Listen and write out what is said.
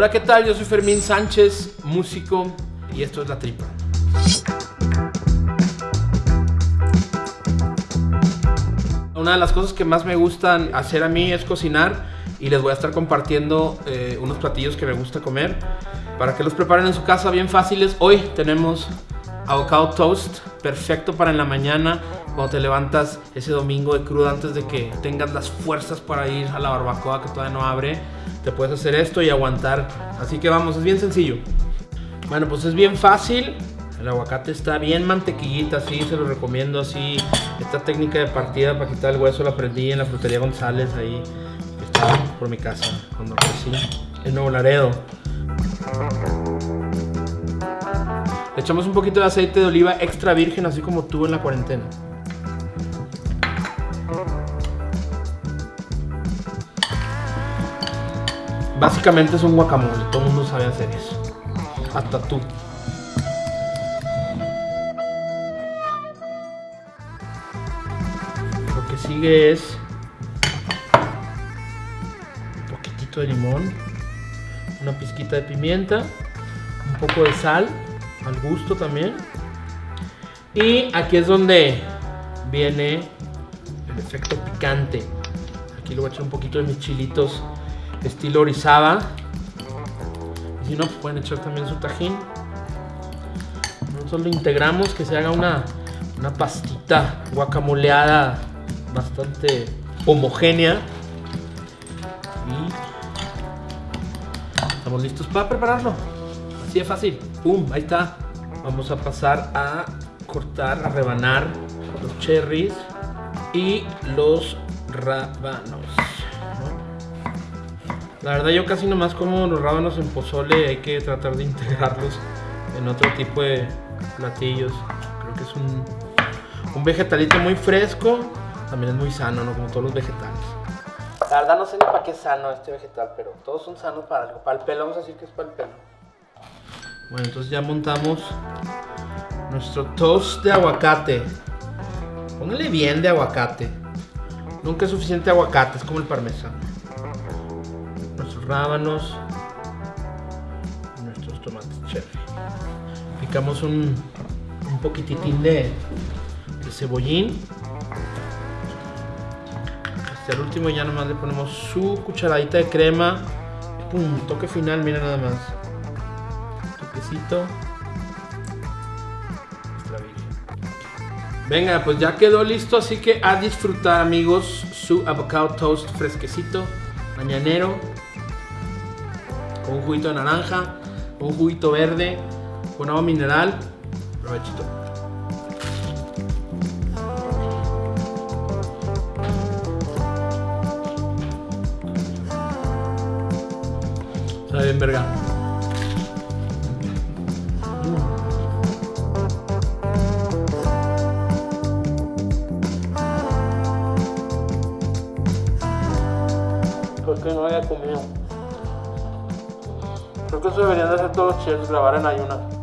Hola, ¿qué tal? Yo soy Fermín Sánchez, músico, y esto es La Tripa. Una de las cosas que más me gustan hacer a mí es cocinar y les voy a estar compartiendo eh, unos platillos que me gusta comer para que los preparen en su casa bien fáciles. Hoy tenemos avocado toast, perfecto para en la mañana cuando te levantas ese domingo de cruda antes de que tengas las fuerzas para ir a la barbacoa que todavía no abre. Te puedes hacer esto y aguantar. Así que vamos, es bien sencillo. Bueno, pues es bien fácil. El aguacate está bien mantequillita, así se lo recomiendo así. Esta técnica de partida para quitar el hueso la aprendí en la frutería González ahí, está por mi casa, cuando crecí, en Nuevo Laredo. Le echamos un poquito de aceite de oliva extra virgen, así como tú en la cuarentena. Básicamente es un guacamole, todo el mundo sabe hacer eso. Hasta tú. Lo que sigue es un poquitito de limón, una pizquita de pimienta, un poco de sal al gusto también. Y aquí es donde viene el efecto picante. Aquí le voy a echar un poquito de mis chilitos estilo orizaba. Y si no, pues pueden echar también su tajín. Nosotros lo integramos, que se haga una, una pastita guacamoleada bastante homogénea. Y estamos listos para prepararlo. Así de fácil. ¡Pum! Ahí está. Vamos a pasar a cortar, a rebanar los cherries y los rábanos. La verdad yo casi nomás como los rábanos en pozole, hay que tratar de integrarlos en otro tipo de platillos. Creo que es un, un vegetalito muy fresco, también es muy sano, ¿no? Como todos los vegetales. La verdad no sé ni para qué es sano este vegetal, pero todos son sanos para algo. Para el pelo, vamos a decir que es para el pelo. Bueno, entonces ya montamos nuestro toast de aguacate. Póngale bien de aguacate. Nunca es suficiente aguacate, es como el parmesano rábanos, nuestros tomates cherry. Picamos un, un poquititín de, de cebollín. Hasta el último ya nomás le ponemos su cucharadita de crema. Pum, toque final, mira nada más. Venga, pues ya quedó listo, así que a disfrutar amigos su avocado toast fresquecito, mañanero, un juguito de naranja, un juguito verde, con agua mineral. Provechito. Sabe bien verga. ¿Por qué no había comido? Creo que eso deberían de hacer todos los chefs, grabar en ayunas.